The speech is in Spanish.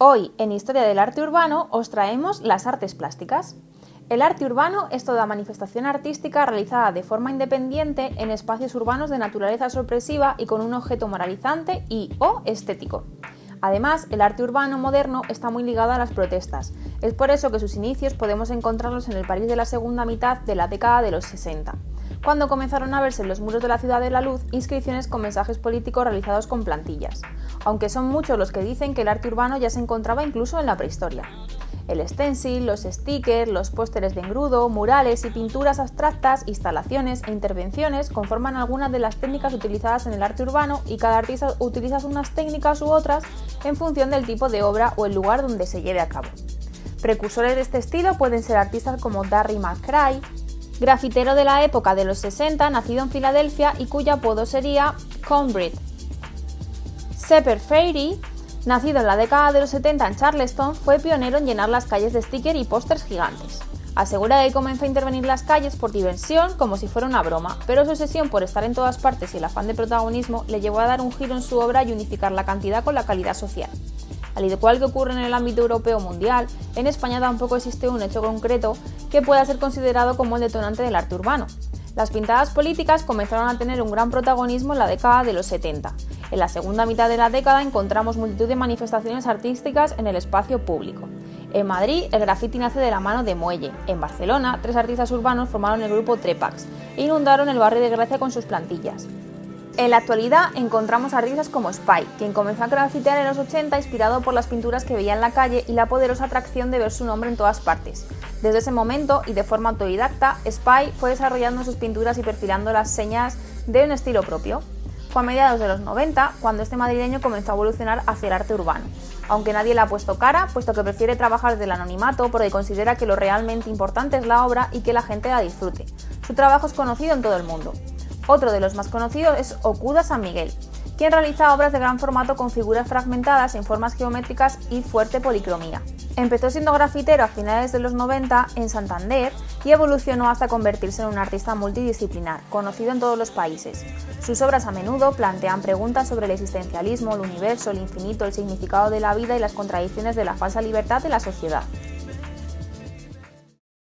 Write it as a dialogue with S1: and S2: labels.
S1: Hoy, en Historia del Arte Urbano, os traemos las artes plásticas. El arte urbano es toda manifestación artística realizada de forma independiente en espacios urbanos de naturaleza sorpresiva y con un objeto moralizante y o estético. Además, el arte urbano moderno está muy ligado a las protestas. Es por eso que sus inicios podemos encontrarlos en el París de la segunda mitad de la década de los 60 cuando comenzaron a verse en los muros de la Ciudad de la Luz inscripciones con mensajes políticos realizados con plantillas, aunque son muchos los que dicen que el arte urbano ya se encontraba incluso en la prehistoria. El stencil, los stickers, los pósteres de engrudo, murales y pinturas abstractas, instalaciones e intervenciones conforman algunas de las técnicas utilizadas en el arte urbano y cada artista utiliza unas técnicas u otras en función del tipo de obra o el lugar donde se lleve a cabo. Precursores de este estilo pueden ser artistas como Darry McCray, grafitero de la época de los 60, nacido en Filadelfia y cuyo apodo sería Cornbread. Sepper Fairy, nacido en la década de los 70 en Charleston, fue pionero en llenar las calles de stickers y pósters gigantes. Asegura que comenzó a intervenir las calles por diversión, como si fuera una broma, pero su obsesión por estar en todas partes y el afán de protagonismo le llevó a dar un giro en su obra y unificar la cantidad con la calidad social. Al igual que ocurre en el ámbito europeo mundial, en España tampoco existe un hecho concreto que pueda ser considerado como el detonante del arte urbano. Las pintadas políticas comenzaron a tener un gran protagonismo en la década de los 70. En la segunda mitad de la década encontramos multitud de manifestaciones artísticas en el espacio público. En Madrid, el graffiti nace de la mano de Muelle. En Barcelona, tres artistas urbanos formaron el grupo Trepax e inundaron el barrio de Gracia con sus plantillas. En la actualidad encontramos artistas como Spy, quien comenzó a grafitear en los 80 inspirado por las pinturas que veía en la calle y la poderosa atracción de ver su nombre en todas partes. Desde ese momento, y de forma autodidacta, Spy fue desarrollando sus pinturas y perfilando las señas de un estilo propio. Fue a mediados de los 90 cuando este madrileño comenzó a evolucionar hacia el arte urbano, aunque nadie le ha puesto cara, puesto que prefiere trabajar del anonimato porque considera que lo realmente importante es la obra y que la gente la disfrute. Su trabajo es conocido en todo el mundo. Otro de los más conocidos es Okuda San Miguel, quien realiza obras de gran formato con figuras fragmentadas en formas geométricas y fuerte policromía. Empezó siendo grafitero a finales de los 90 en Santander y evolucionó hasta convertirse en un artista multidisciplinar, conocido en todos los países. Sus obras a menudo plantean preguntas sobre el existencialismo, el universo, el infinito, el significado de la vida y las contradicciones de la falsa libertad de la sociedad.